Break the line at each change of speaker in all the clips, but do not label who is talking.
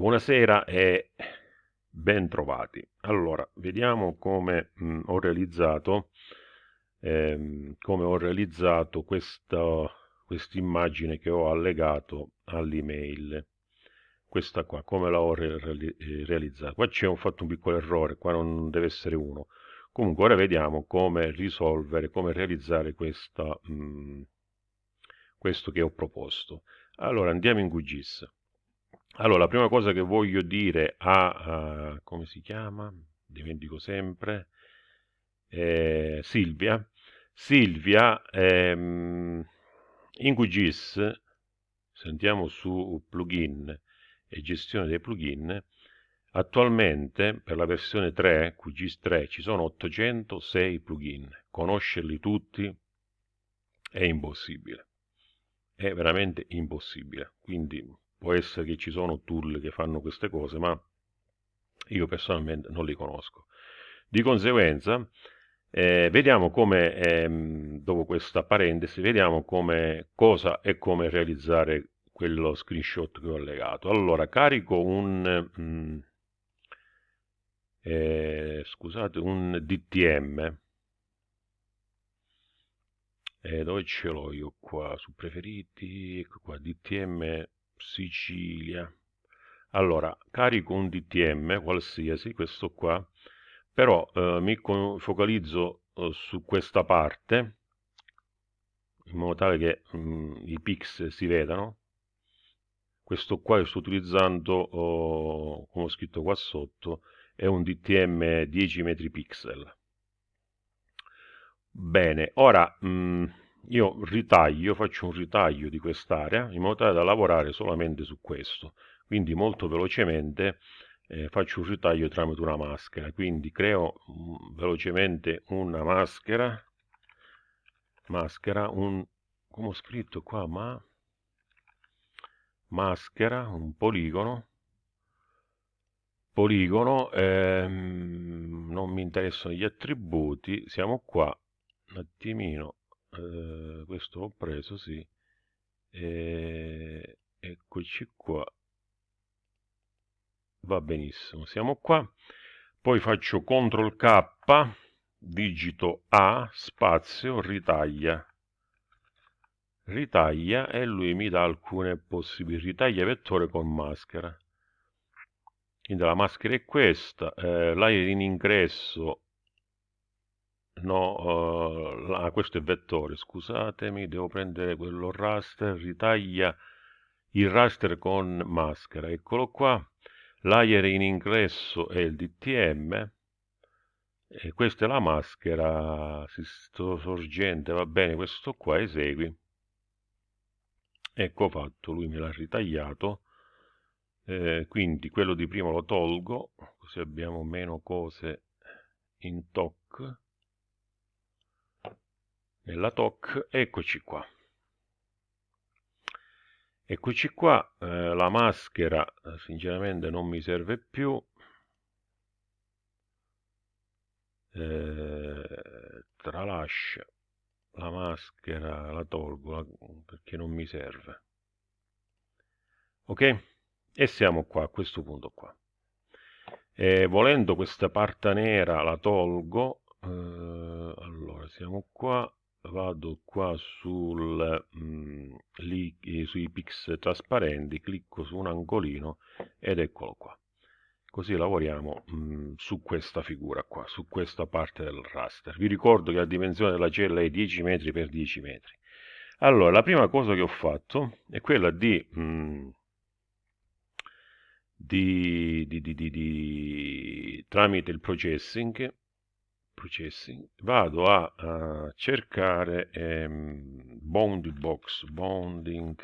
Buonasera e ben trovati. Allora, vediamo come mh, mm, ho realizzato, ehm, come ho realizzato questa immagine che ho allegato all'email. Questa qua, come la ho re eh, realizzata. Qua c'è un fatto un piccolo errore, qua non deve essere uno. Comunque ora vediamo come risolvere, come realizzare questa, mh, mm, questo che ho proposto. Allora andiamo in QGIS. Allora, la prima cosa che voglio dire a, uh, come si chiama? Dimentico sempre. Eh, Silvia. Silvia, ehm, in QGIS, sentiamo su plugin e gestione dei plugin, attualmente per la versione 3, QGIS 3, ci sono 806 plugin. Conoscerli tutti è impossibile. È veramente impossibile. Quindi può essere che ci sono tool che fanno queste cose, ma io personalmente non li conosco. Di conseguenza, eh, vediamo come, ehm, dopo questa parentesi, vediamo come, cosa e come realizzare quello screenshot che ho legato. Allora, carico un, mm, eh, scusate, un DTM, eh, dove ce l'ho io qua? Su preferiti, ecco qua, DTM Sicilia. Allora, carico un DTM qualsiasi, questo qua, però eh, mi focalizzo eh, su questa parte, in modo tale che mh, mm, i pix si vedano. Questo qua che sto utilizzando, oh, come ho scritto qua sotto, è un DTM 10 metri pixel. Bene, ora... Mh, mm, io ritaglio, faccio un ritaglio di quest'area in modo tale da lavorare solamente su questo. Quindi molto velocemente eh, faccio un ritaglio tramite una maschera. Quindi creo um, velocemente una maschera, maschera, un, come ho scritto qua, ma maschera, un poligono, poligono, ehm, non mi interessano gli attributi, siamo qua, un attimino, eh, questo ho preso sì. E, eccoci qua. Va benissimo siamo qua. Poi faccio CTRL K digito A spazio ritaglia. Ritaglia e lui mi dà alcune possibilità. Ritaglia vettore con maschera. Quindi la maschera è questa eh, l'aria in ingresso no, uh, ah, questo è vettore, scusatemi, devo prendere quello raster, ritaglia il raster con maschera, eccolo qua, layer in ingresso è il DTM, e questa è la maschera, sorgente, va bene, questo qua esegui, ecco fatto, lui me l'ha ritagliato, eh, quindi quello di prima lo tolgo, così abbiamo meno cose in TOC, nella TOC, eccoci qua. Eccoci qua, eh, la maschera eh, sinceramente non mi serve più, eh, tralascia la maschera, la tolgo perché non mi serve. Ok? E siamo qua, a questo punto qua. E volendo questa parte nera la tolgo, eh, allora siamo qua, vado qua sul, mh, mm, lì, eh, sui pix trasparenti, clicco su un angolino ed eccolo qua. Così lavoriamo mh, mm, su questa figura qua, su questa parte del raster. Vi ricordo che la dimensione della cella è 10 metri per 10 metri. Allora, la prima cosa che ho fatto è quella di... Mh, mm, di, di, di, di, tramite il processing processing vado a, a cercare ehm, bounding box bounding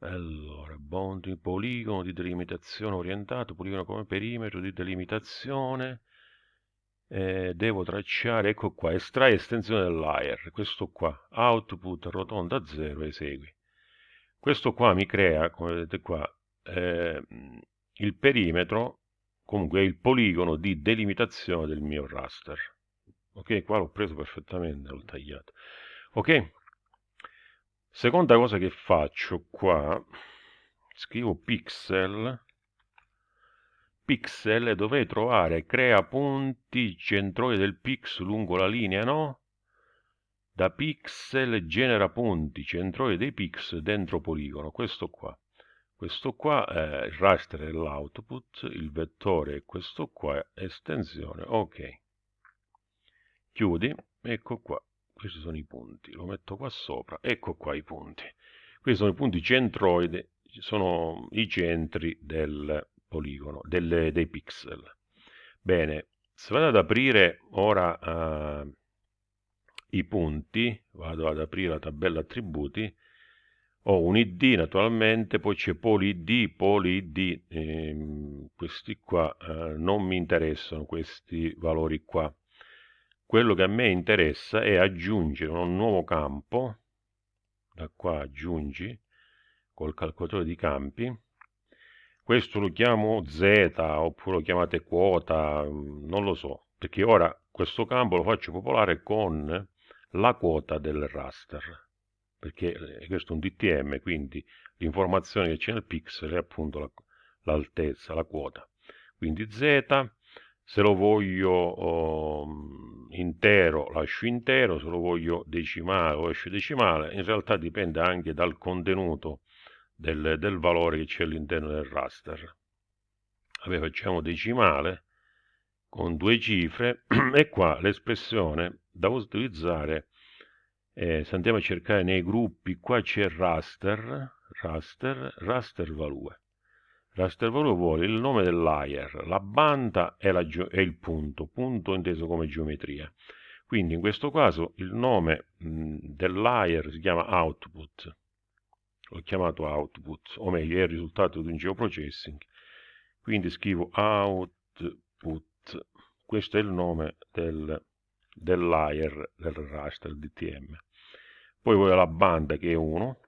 allora bounding poligono di delimitazione orientato poligono come perimetro di delimitazione. Eh, devo tracciare ecco qua estrae estensione del questo qua output rotonda 0 esegui. Questo qua mi crea come vedete qua eh, il perimetro comunque è il poligono di delimitazione del mio raster. Ok? Qua l'ho preso perfettamente l'ho tagliato. Ok? Seconda cosa che faccio qua scrivo pixel. Pixel e dovrei trovare crea punti centroide del pix lungo la linea no? Da pixel genera punti centroide dei pix dentro poligono. Questo qua questo qua è il raster dell'output il vettore è questo qua estensione ok. Chiudi ecco qua questi sono i punti lo metto qua sopra ecco qua i punti. Questi sono i punti centroidi sono i centri del poligono delle, dei pixel. Bene se vado ad aprire ora uh, i punti vado ad aprire la tabella attributi ho un id naturalmente poi c'è polyid polyid ehm, questi qua eh, non mi interessano questi valori qua. Quello che a me interessa è aggiungere un nuovo campo da qua aggiungi col calcolatore di campi. Questo lo chiamo z oppure lo chiamate quota non lo so perché ora questo campo lo faccio popolare con la quota del raster perché eh, questo è un DTM, quindi l'informazione che c'è nel pixel è appunto l'altezza, la, la, quota. Quindi Z, se lo voglio oh, intero lascio intero, se lo voglio decimale lo lascio decimale, in realtà dipende anche dal contenuto del, del valore che c'è all'interno del raster. Vabbè, facciamo decimale con due cifre e qua l'espressione da utilizzare eh, se andiamo a cercare nei gruppi qua c'è raster raster raster value. Raster value vuole il nome del layer la banda e, la è il punto punto inteso come geometria. Quindi in questo caso il nome mh, del layer si chiama output. L'ho chiamato output o meglio è il risultato di un geoprocessing. Quindi scrivo output. Questo è il nome del del layer del raster DTM poi vuole la banda che è 1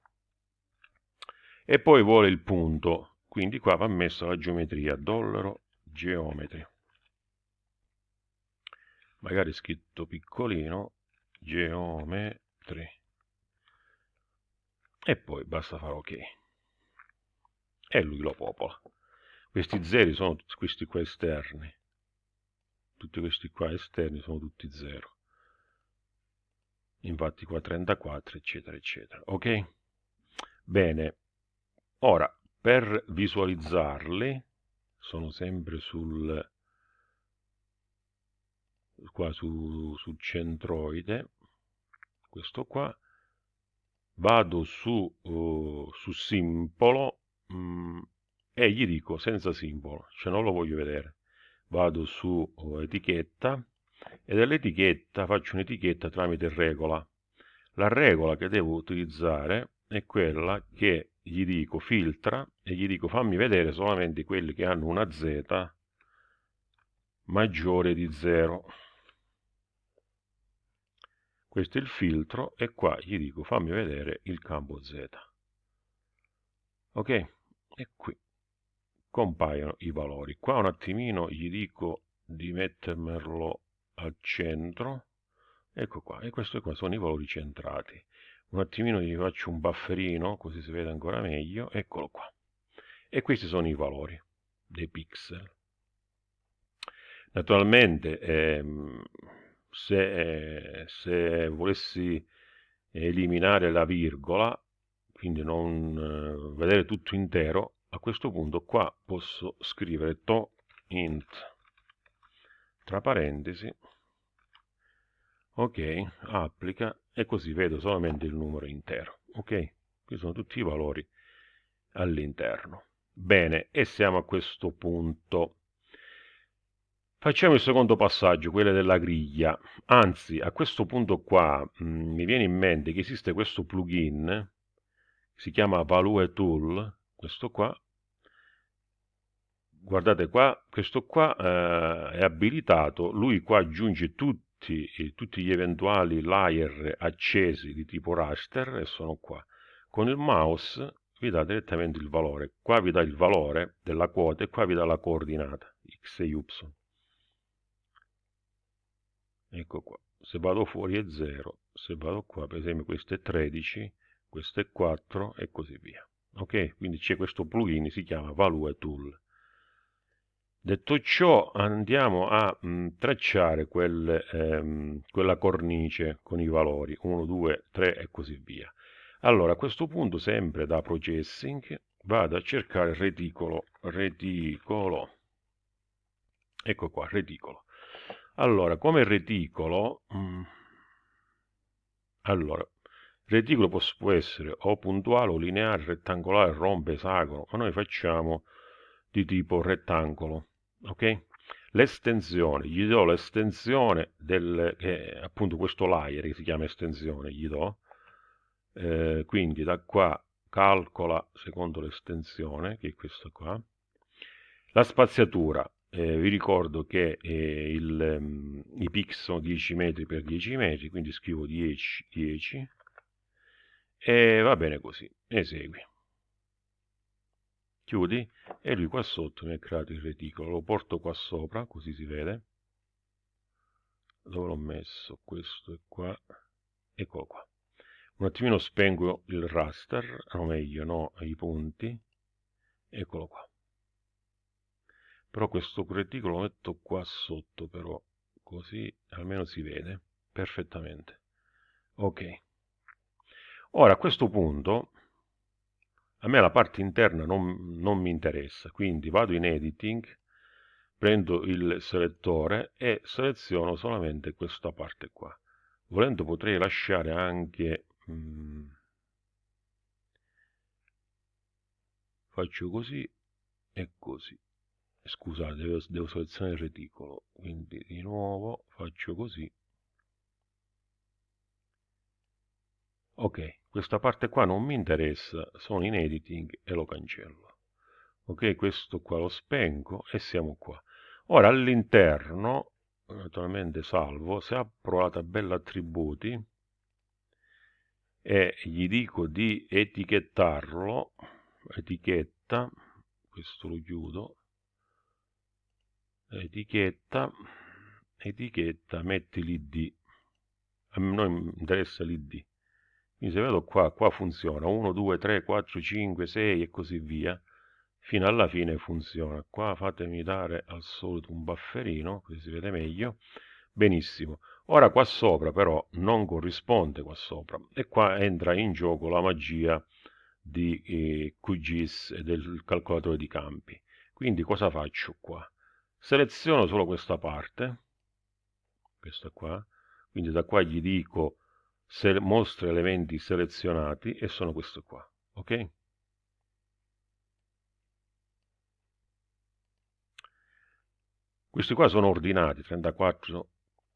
e poi vuole il punto. Quindi qua va messa la geometria dollaro geometri. Magari scritto piccolino geometri. E poi basta fare ok. E lui lo popola. Questi zeri sono questi qua esterni tutti questi qua esterni sono tutti 0 infatti qua 34 eccetera eccetera. Ok? Bene. Ora per visualizzarli sono sempre sul qua su, su centroide. Questo qua. Vado su, uh, su simbolo mh, mm, e gli dico senza simbolo cioè non lo voglio vedere vado su etichetta e dall'etichetta faccio un'etichetta tramite regola. La regola che devo utilizzare è quella che gli dico filtra e gli dico fammi vedere solamente quelli che hanno una z maggiore di 0 questo è il filtro e qua gli dico fammi vedere il campo z. Ok? E qui compaiono i valori. Qua un attimino gli dico di mettermelo al centro. Ecco qua, e questi qua sono i valori centrati. Un attimino gli faccio un bufferino, così si vede ancora meglio. Eccolo qua. E questi sono i valori dei pixel. Naturalmente, ehm, se, eh, se volessi eliminare la virgola, quindi non eh, vedere tutto intero, a questo punto qua posso scrivere to int tra parentesi ok applica e così vedo solamente il numero intero ok? Qui sono tutti i valori all'interno. Bene e siamo a questo punto. Facciamo il secondo passaggio quello della griglia. Anzi a questo punto qua mh, mm, mi viene in mente che esiste questo plugin si chiama value tool questo qua guardate qua, questo qua eh, è abilitato, lui qua aggiunge tutti, tutti, gli eventuali layer accesi di tipo raster e sono qua. Con il mouse vi dà direttamente il valore, qua vi dà il valore della quota e qua vi dà la coordinata, x e y. Ecco qua, se vado fuori è 0, se vado qua per esempio questo è 13, questo è 4 e così via. ok quindi c'è questo plugin si chiama Value Tool detto ciò andiamo a mh, mm, tracciare quel, ehm, quella cornice con i valori 1 2 3 e così via. Allora a questo punto sempre da processing vado a cercare il reticolo reticolo. Ecco qua reticolo. Allora come reticolo mh, mm, allora reticolo può essere o puntuale o lineare rettangolare rompe esagono ma noi facciamo di tipo rettangolo ok? L'estensione gli do l'estensione del che appunto questo layer che si chiama estensione gli do eh, quindi da qua calcola secondo l'estensione che è questa qua. La spaziatura eh, vi ricordo che eh, il, um, i pix sono 10 metri per 10 metri quindi scrivo 10 10 e va bene così esegui chiudi e lui qua sotto mi ha creato il reticolo. Lo porto qua sopra così si vede. Dove l'ho messo? Questo è qua. Eccolo qua. Un attimino spengo il raster o meglio no i punti. Eccolo qua. Però questo reticolo lo metto qua sotto però così almeno si vede perfettamente. Ok. Ora a questo punto a me la parte interna non, non mi interessa quindi vado in editing prendo il selettore e seleziono solamente questa parte qua. Volendo potrei lasciare anche mm, faccio così e così. Scusate devo, devo selezionare il reticolo quindi di nuovo faccio così. Ok questa parte qua non mi interessa sono in editing e lo cancello. Ok questo qua lo spengo e siamo qua. Ora all'interno naturalmente salvo se apro la tabella attributi e gli dico di etichettarlo etichetta questo lo chiudo etichetta etichetta metti l'id a noi interessa l'id quindi se vedo qua qua funziona 1 2 3 4 5 6 e così via fino alla fine funziona. Qua fatemi dare al solito un bufferino così si vede meglio. Benissimo. Ora qua sopra però non corrisponde qua sopra e qua entra in gioco la magia di eh, QGIS e del calcolatore di campi. Quindi cosa faccio qua? Seleziono solo questa parte questa qua. Quindi da qua gli dico se mostra elementi selezionati e sono questo qua ok? Questi qua sono ordinati 34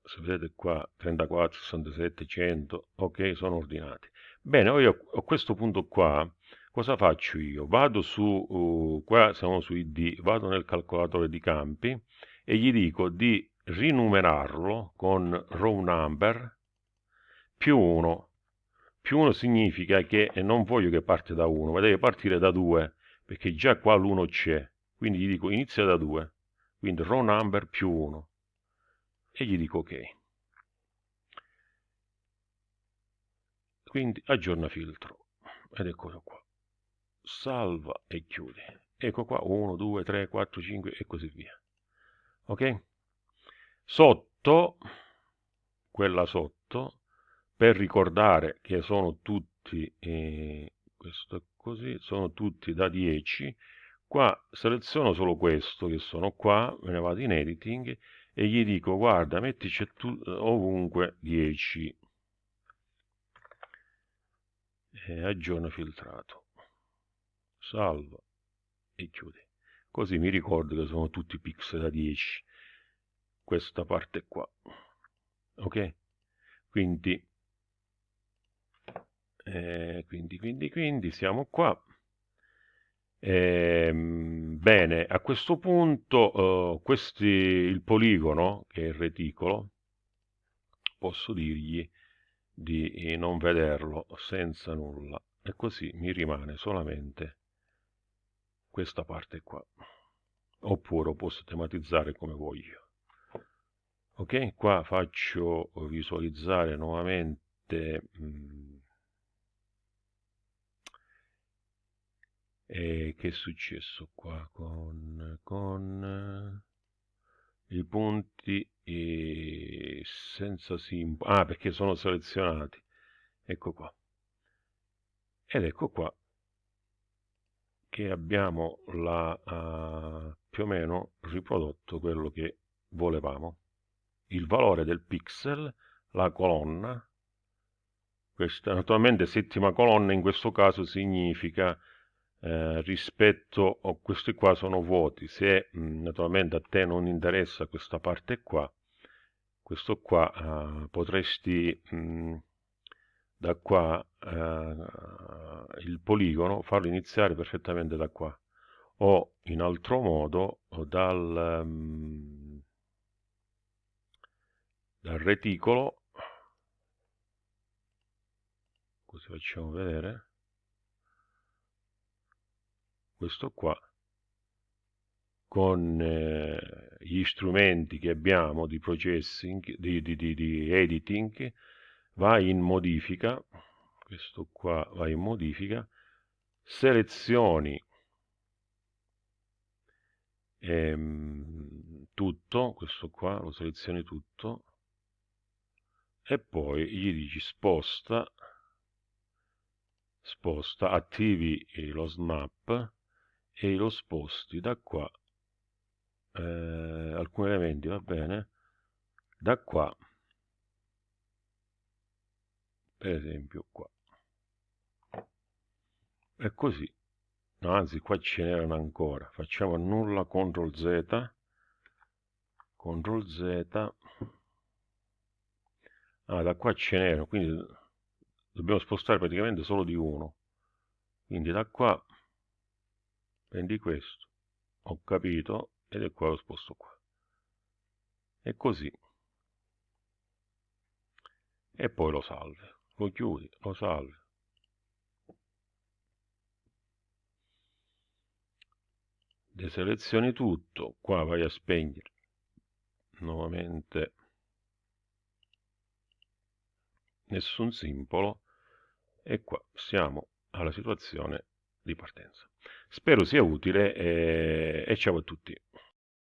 se vedete qua 34 67 100 ok? Sono ordinati. Bene io a questo punto qua cosa faccio io? Vado su, uh, qua siamo su id, vado nel calcolatore di campi e gli dico di rinumerarlo con row number più 1. Più 1 significa che non voglio che parte da 1, ma deve partire da 2, perché già qua l'1 c'è. Quindi gli dico inizia da 2, quindi row number più 1. E gli dico ok. Quindi aggiorna filtro. Ed eccolo qua salva e chiudi. Ecco qua 1, 2, 3, 4, 5 e così via. Ok? Sotto, quella sotto, per ricordare che sono tutti, eh, così, sono tutti da 10, qua seleziono solo questo che sono qua, me ne vado in editing e gli dico guarda mettici tu, ovunque 10 e aggiorno filtrato. Salva e chiudi. Così mi ricordo che sono tutti pixel da 10 questa parte qua. Ok? Quindi eh, quindi quindi quindi siamo qua. Eh, bene a questo punto eh, questi il poligono che è il reticolo posso dirgli di non vederlo senza nulla. E così mi rimane solamente questa parte qua. Oppure posso tematizzare come voglio. Ok? Qua faccio visualizzare nuovamente mh, e che è successo qua con, con eh, i punti e senza simbolo. Ah perché sono selezionati. Ecco qua. Ed ecco qua che abbiamo la, uh, più o meno riprodotto quello che volevamo. Il valore del pixel la colonna. Questa naturalmente settima colonna in questo caso significa eh, rispetto a questi qua sono vuoti. Se mh, naturalmente a te non interessa questa parte qua questo qua eh, potresti mh, da qua eh, il poligono farlo iniziare perfettamente da qua. O in altro modo dal, um, dal reticolo. Così facciamo vedere questo qua con eh, gli strumenti che abbiamo di processing, di, di, di, di editing, va in modifica, questo qua va in modifica, selezioni ehm, tutto, questo qua lo selezioni tutto, e poi gli dici sposta, sposta, attivi lo snap, e lo sposti da qua eh, alcuni elementi va bene? Da qua per esempio qua. E così. No, anzi qua ce n'erano ancora. Facciamo nulla CTRL Z CTRL Z. Ah da qua ce n'erano quindi dobbiamo spostare praticamente solo di uno. Quindi da qua prendi questo ho capito ed è qua lo sposto qua. E così. E poi lo salve. Lo chiudi lo salve. Deselezioni tutto. Qua vai a spegnere. Nuovamente. Nessun simbolo. E qua siamo alla situazione di partenza Spero sia utile e, e ciao a tutti.